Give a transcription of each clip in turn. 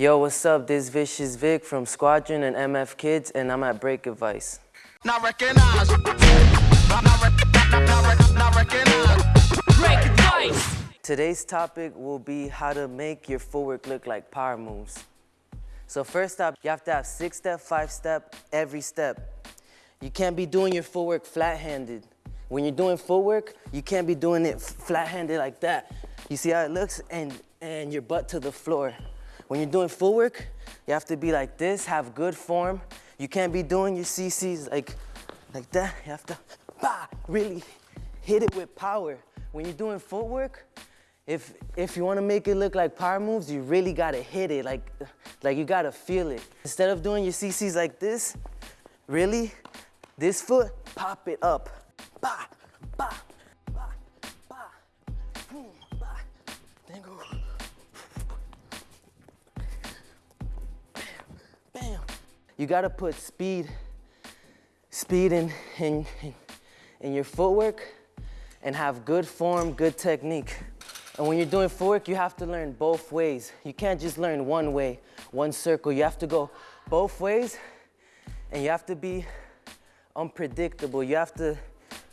Yo, what's up? This Vicious Vic from Squadron and MF Kids, and I'm at Break Advice. Not recognize. Not, not, not, not recognize. Break advice. Today's topic will be how to make your footwork look like power moves. So first up, you have to have six step, five step, every step. You can't be doing your footwork flat-handed. When you're doing footwork, you can't be doing it flat-handed like that. You see how it looks? And, and your butt to the floor. When you're doing footwork, you have to be like this, have good form. You can't be doing your CCs like, like that. You have to bah, really hit it with power. When you're doing footwork, if, if you wanna make it look like power moves, you really gotta hit it, like, like you gotta feel it. Instead of doing your CCs like this, really, this foot, pop it up. Bah, bah, bah, bah, boom, bah. You gotta put speed, speed in, in, in, your footwork and have good form, good technique. And when you're doing footwork, you have to learn both ways. You can't just learn one way, one circle. You have to go both ways and you have to be unpredictable. You have to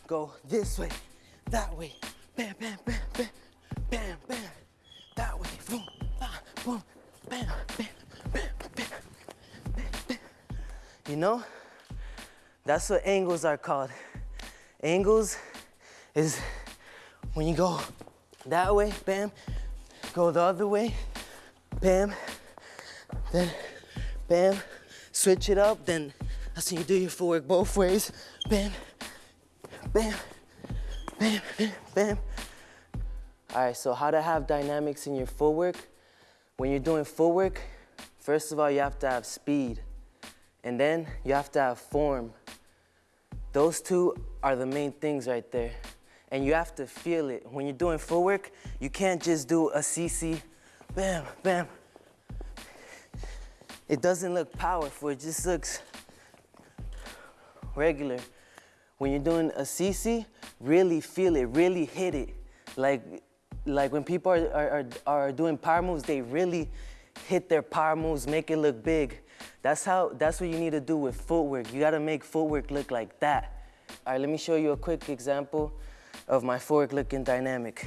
go this way, that way, bam, bam, bam, bam, bam, bam, that way, boom, ah, boom, bam, bam. You know? That's what angles are called. Angles is when you go that way, bam, go the other way, bam, then bam, switch it up, then that's when you do your footwork both ways, bam, bam, bam, bam, bam. All right, so how to have dynamics in your footwork. When you're doing footwork, first of all, you have to have speed. And then you have to have form. Those two are the main things right there. And you have to feel it. When you're doing footwork, you can't just do a CC, bam, bam. It doesn't look powerful, it just looks regular. When you're doing a CC, really feel it, really hit it. Like, like when people are, are, are, doing power moves, they really hit their power moves, make it look big. That's how, that's what you need to do with footwork. You gotta make footwork look like that. All right, let me show you a quick example of my footwork looking dynamic.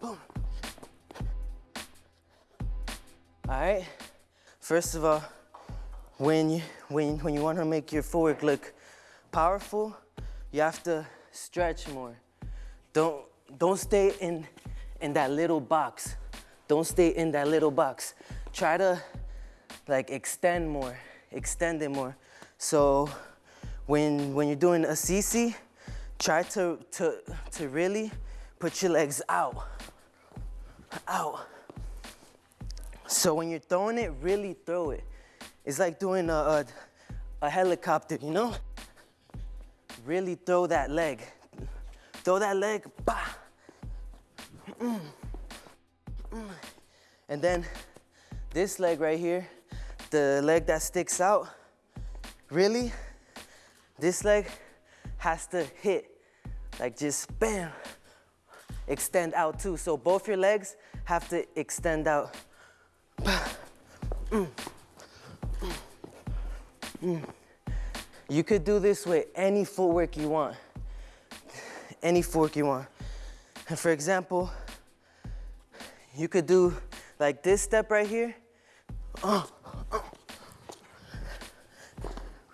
Boom. All right, first of all, when you, when, when you wanna make your footwork look powerful, you have to stretch more. Don't, don't stay in, in that little box. Don't stay in that little box. Try to like extend more, extend it more. So when, when you're doing a CC, try to, to, to really put your legs out, out. So when you're throwing it, really throw it. It's like doing a, a, a helicopter, you know? Really throw that leg. Throw that leg, bah. Mm. Mm. And then this leg right here, the leg that sticks out, really, this leg has to hit, like just bam, extend out too. So both your legs have to extend out. You could do this with any footwork you want, any footwork you want. And for example, you could do like this step right here. Uh,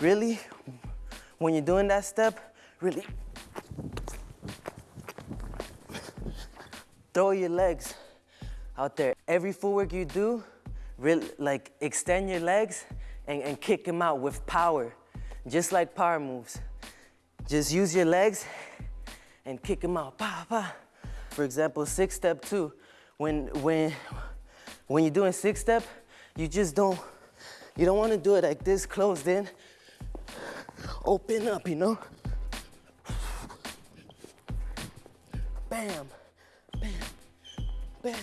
really, when you're doing that step, really throw your legs out there. Every footwork you do, really, like extend your legs and, and kick them out with power, just like power moves. Just use your legs and kick them out. For example, six step two, when, when, when you're doing six step, you just don't, you don't want to do it like this, closed in. Open up, you know? Bam, bam, bam.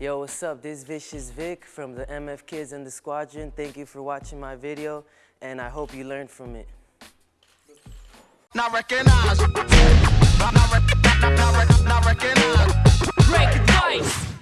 Yo, what's up? This is Vicious Vic from the MF Kids and the Squadron. Thank you for watching my video, and I hope you learned from it. Not recognize. Not, not, not, not, not recognize. Break advice.